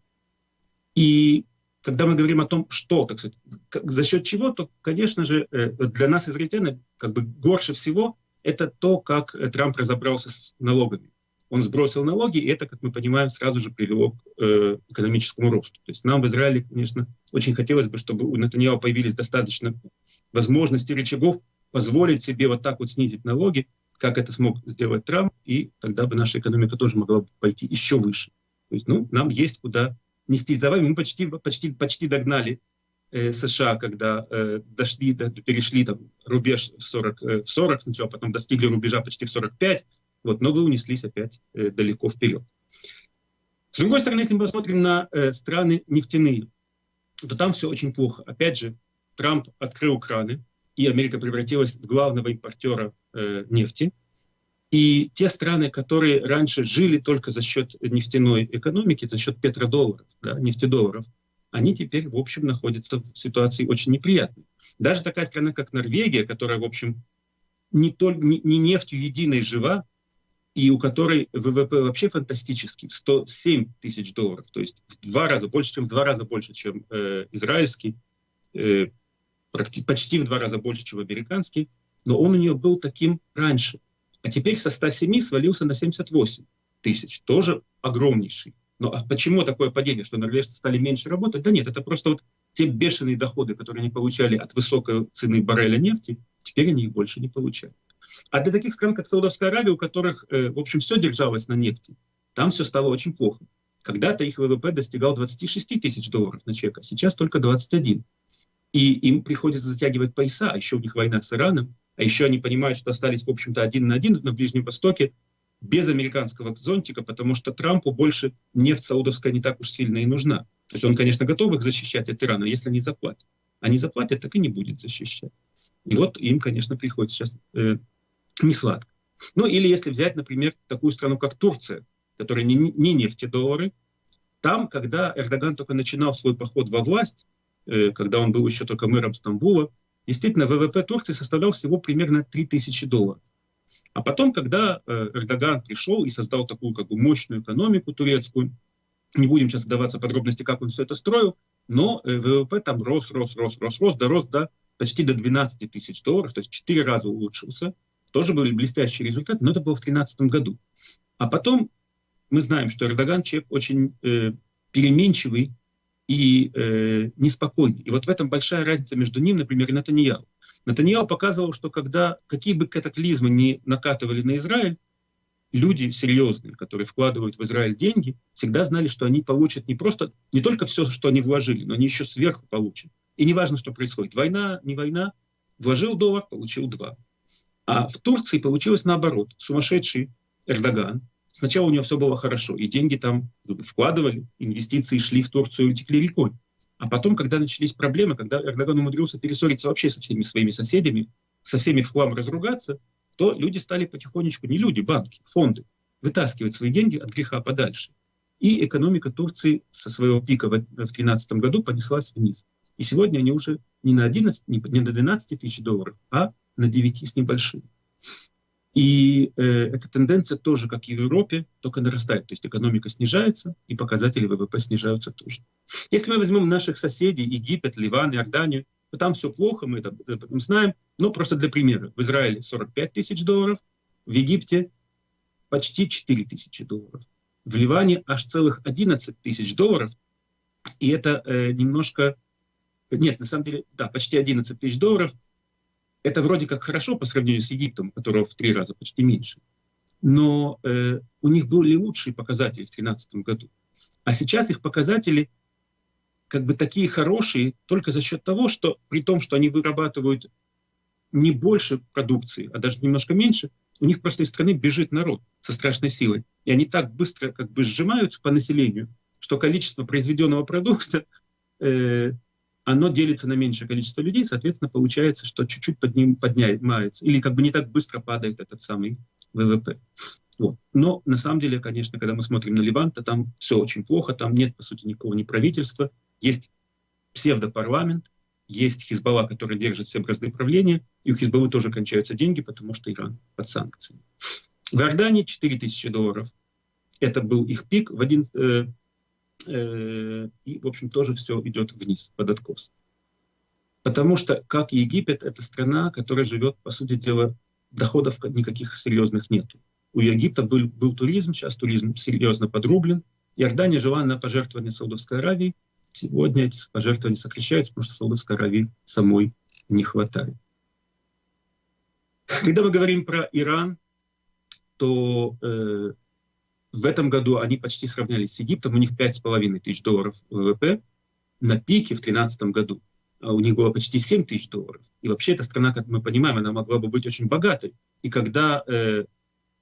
И когда мы говорим о том, что, так сказать, за счет чего, то, конечно же, э, для нас, израильтян, как бы горше всего это то, как Трамп разобрался с налогами. Он сбросил налоги, и это, как мы понимаем, сразу же привело к э, экономическому росту. То есть нам в Израиле, конечно, очень хотелось бы, чтобы у Натаньяу появились достаточно возможностей, рычагов позволить себе вот так вот снизить налоги, как это смог сделать Трамп, и тогда бы наша экономика тоже могла бы пойти еще выше. То есть, ну, нам есть куда нести за вами. Мы почти, почти, почти догнали э, США, когда э, дошли, до, перешли там рубеж в 40, э, в 40 сначала, потом достигли рубежа почти в 45, вот, но вы унеслись опять э, далеко вперед. С другой стороны, если мы посмотрим на э, страны нефтяные, то там все очень плохо. Опять же, Трамп открыл краны, и Америка превратилась в главного импортера э, нефти. И те страны, которые раньше жили только за счет нефтяной экономики, за счет петродолларов, да, нефтедолларов, они теперь, в общем, находятся в ситуации очень неприятной. Даже такая страна, как Норвегия, которая, в общем, не, только, не, не нефтью единой жива, и у которой ВВП вообще фантастический, 107 тысяч долларов, то есть в два раза, больше, чем в два раза больше, чем э, израильский, э, почти в два раза больше, чем американский, но он у нее был таким раньше. А теперь со 107 свалился на 78 тысяч, тоже огромнейший Ну а почему такое падение, что норвежцы стали меньше работать? Да нет, это просто вот те бешеные доходы, которые они получали от высокой цены барреля нефти, теперь они их больше не получают. А для таких стран, как Саудовская Аравия, у которых, э, в общем, все держалось на нефти, там все стало очень плохо. Когда-то их ВВП достигал 26 тысяч долларов на человека, сейчас только 21. И им приходится затягивать пояса, а еще у них война с Ираном, а еще они понимают, что остались, в общем-то, один на один на Ближнем Востоке, без американского зонтика, потому что Трампу больше нефть саудовская не так уж сильно и нужна. То есть он, конечно, готов их защищать от Ирана, если они заплатят. Они заплатят, так и не будет защищать. И вот им, конечно, приходится сейчас э, не сладко. Ну или если взять, например, такую страну, как Турция, которая не, не нефтедоллары, там, когда Эрдоган только начинал свой поход во власть, э, когда он был еще только мэром Стамбула, действительно ВВП Турции составлял всего примерно 3000 долларов. А потом, когда э, Эрдоган пришел и создал такую как бы мощную экономику турецкую, не будем сейчас вдаваться в подробности, как он все это строил, но э, ВВП там рос, рос, рос, рос, рос, дорос до почти до 12 тысяч долларов, то есть 4 раза улучшился. Тоже были блестящие результаты, но это было в 2013 году. А потом мы знаем, что Эрдоган человек очень э, переменчивый и э, неспокойный. И вот в этом большая разница между ним, например, и Натаньяу. Натаньял показывал, что когда какие бы катаклизмы ни накатывали на Израиль, люди серьезные, которые вкладывают в Израиль деньги, всегда знали, что они получат не просто, не только все, что они вложили, но они еще сверху получат. И не важно, что происходит. Война, не война, вложил доллар, получил два. А в Турции получилось наоборот. Сумасшедший Эрдоган. Сначала у него все было хорошо, и деньги там вкладывали, инвестиции шли в Турцию и текли рекой. А потом, когда начались проблемы, когда Эрдоган умудрился перессориться вообще со всеми своими соседями, со всеми в хлам разругаться, то люди стали потихонечку, не люди, банки, фонды, вытаскивать свои деньги от греха подальше. И экономика Турции со своего пика в 2013 году понеслась вниз. И сегодня они уже не на 11, не на 12 тысяч долларов, а на 9 с небольшим. И э, эта тенденция тоже, как и в Европе, только нарастает. То есть экономика снижается, и показатели ВВП снижаются тоже. Если мы возьмем наших соседей, Египет, Ливан, Иорданию, то там все плохо, мы это, это знаем. Но просто для примера. В Израиле 45 тысяч долларов, в Египте почти 4 тысячи долларов. В Ливане аж целых 11 тысяч долларов. И это э, немножко... Нет, на самом деле, да, почти 11 тысяч долларов – это вроде как хорошо по сравнению с Египтом, которого в три раза почти меньше. Но э, у них были лучшие показатели в 2013 году. А сейчас их показатели как бы такие хорошие только за счет того, что при том, что они вырабатывают не больше продукции, а даже немножко меньше, у них просто из страны бежит народ со страшной силой. И они так быстро как бы сжимаются по населению, что количество произведенного продукта э, оно делится на меньшее количество людей, соответственно, получается, что чуть-чуть под ним поднимается, или как бы не так быстро падает этот самый ВВП. Вот. Но на самом деле, конечно, когда мы смотрим на Ливан, то там все очень плохо, там нет, по сути, никакого ни правительства, есть псевдопарламент, есть Хизбалла, который держит все бразды правления, и у Хизбаллы тоже кончаются деньги, потому что Иран под санкциями. В Иордании 4000 долларов. Это был их пик в 11, Э, и, в общем, тоже все идет вниз, под откос. Потому что, как Египет, это страна, которая живет, по сути дела, доходов никаких серьезных нет. У Египта был, был туризм, сейчас туризм серьезно подрублен. Иордания жила на пожертвования Саудовской Аравии. Сегодня эти пожертвования сокращаются, потому что Саудовской Аравии самой не хватает. Когда мы говорим про Иран, то э, в этом году они почти сравнялись с Египтом, у них 5,5 тысяч долларов ВВП на пике в 2013 году. А у них было почти 7 тысяч долларов. И вообще эта страна, как мы понимаем, она могла бы быть очень богатой. И когда э,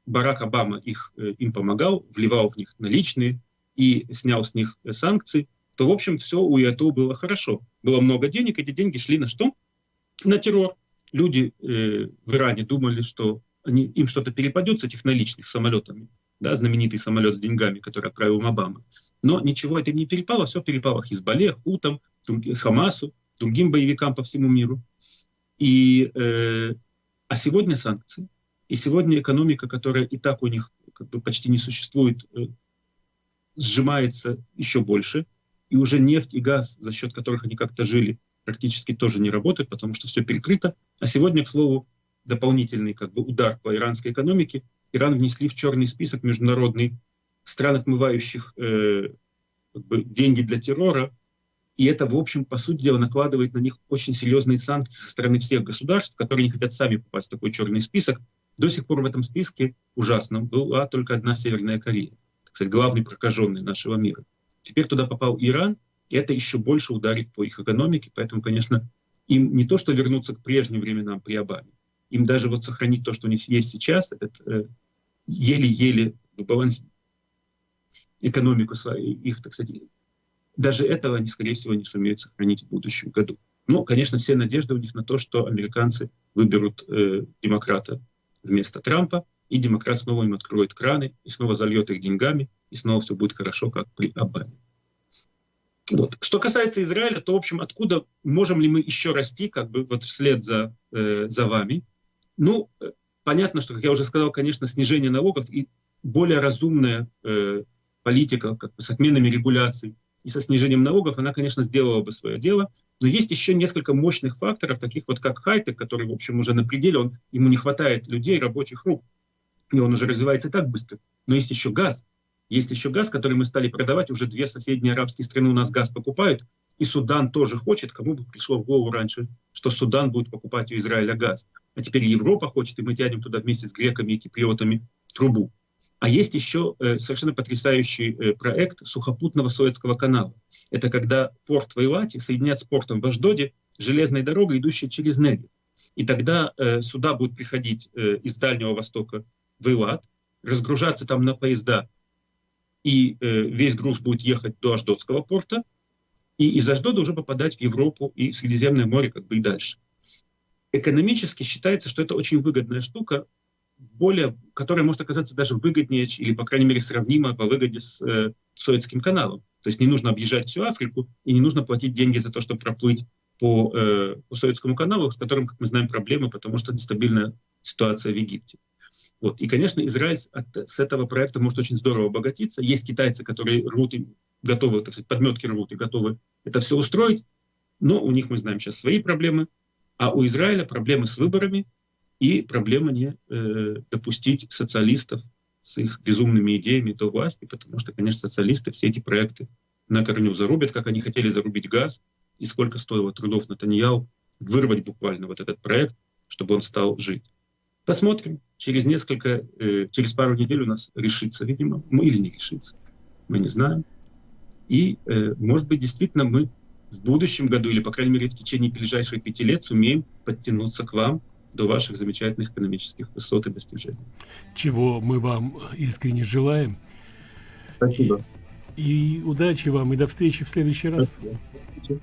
Барак Обама их, э, им помогал, вливал в них наличные и снял с них э, санкции, то, в общем, все у ИАТО было хорошо. Было много денег, эти деньги шли на что? На террор. Люди э, в Иране думали, что они, им что-то перепадет с этих наличных самолетами да, знаменитый самолет с деньгами, который отправил Обама. Но ничего это не перепало, все перепало Хизбалле, Хутам, Хамасу, другим боевикам по всему миру. И, э, а сегодня санкции. И сегодня экономика, которая и так у них как бы почти не существует, э, сжимается еще больше. И уже нефть и газ, за счет которых они как-то жили, практически тоже не работают, потому что все перекрыто. А сегодня, к слову, дополнительный как бы, удар по иранской экономике Иран внесли в черный список международный стран, отмывающих э, как бы, деньги для террора, и это, в общем, по сути дела, накладывает на них очень серьезные санкции со стороны всех государств, которые не хотят сами попасть в такой черный список. До сих пор в этом списке ужасном была только одна Северная Корея, кстати, главный прокаженный нашего мира. Теперь туда попал Иран, и это еще больше ударит по их экономике, поэтому, конечно, им не то, что вернуться к прежним временам при Обаме, им даже вот сохранить то, что у них есть сейчас, этот э, еле-еле баланс экономику свою, их, так сказать, даже этого они, скорее всего, не сумеют сохранить в будущем году. Но, конечно, все надежды у них на то, что американцы выберут э, демократа вместо Трампа, и демократ снова им откроет краны, и снова зальет их деньгами, и снова все будет хорошо, как при Обаме. Вот. Что касается Израиля, то, в общем, откуда можем ли мы еще расти, как бы вот вслед за, э, за вами? Ну, э, понятно, что, как я уже сказал, конечно, снижение налогов и более разумная э, политика как бы, с отменами регуляций и со снижением налогов, она, конечно, сделала бы свое дело. Но есть еще несколько мощных факторов, таких вот как хайтек, который, в общем, уже на пределе, он, ему не хватает людей, рабочих рук, и он уже развивается так быстро. Но есть еще газ. Есть еще газ, который мы стали продавать, уже две соседние арабские страны у нас газ покупают, и Судан тоже хочет, кому бы пришло в голову раньше, что Судан будет покупать у Израиля газ. А теперь Европа хочет, и мы тянем туда вместе с греками и киприотами трубу. А есть еще э, совершенно потрясающий э, проект сухопутного Суэцкого канала. Это когда порт в Эйлате соединят с портом в Аждоде железной дорогой, идущей через Неги. И тогда э, сюда будут приходить э, из Дальнего Востока в Эйлат, разгружаться там на поезда, и э, весь груз будет ехать до Аждотского порта, и из Аждода уже попадать в Европу и Средиземное море как бы и дальше. Экономически считается, что это очень выгодная штука, более, которая может оказаться даже выгоднее или, по крайней мере, сравнима по выгоде с э, Суэцким каналом. То есть не нужно объезжать всю Африку и не нужно платить деньги за то, чтобы проплыть по, э, по Суэцкому каналу, с которым, как мы знаем, проблемы, потому что нестабильная ситуация в Египте. Вот. И, конечно, Израиль от, с этого проекта может очень здорово обогатиться. Есть китайцы, которые рвут и готовы, так сказать, подметки рвут и готовы это все устроить, но у них, мы знаем, сейчас свои проблемы, а у Израиля проблемы с выборами и проблема не э, допустить социалистов с их безумными идеями до власти, потому что, конечно, социалисты все эти проекты на корню зарубят, как они хотели зарубить газ, и сколько стоило трудов Натаньяу вырвать буквально вот этот проект, чтобы он стал жить. Посмотрим. Через несколько, э, через пару недель у нас решится, видимо, мы или не решится. Мы не знаем. И, э, может быть, действительно мы в будущем году, или, по крайней мере, в течение ближайших пяти лет сумеем подтянуться к вам до ваших замечательных экономических высот и достижений. Чего мы вам искренне желаем. Спасибо. И, и удачи вам, и до встречи в следующий раз. Спасибо.